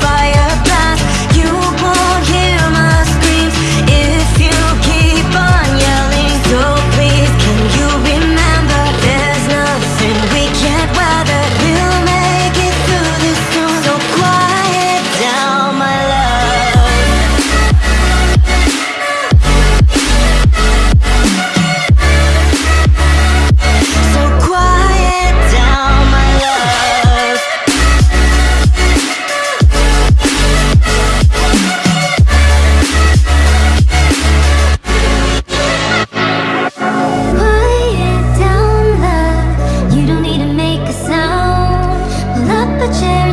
fight.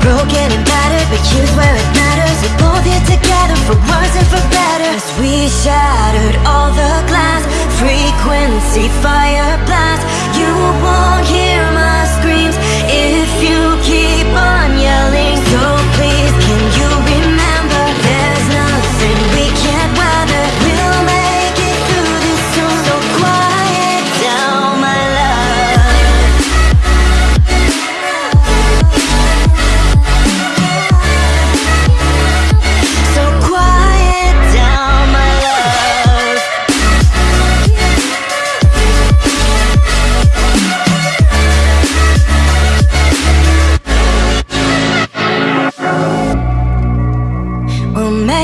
broken and battered But here's where it matters. We're both here together for worse and for better. As we shattered all the glass Frequency fire blast. You won't hear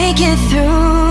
make it through.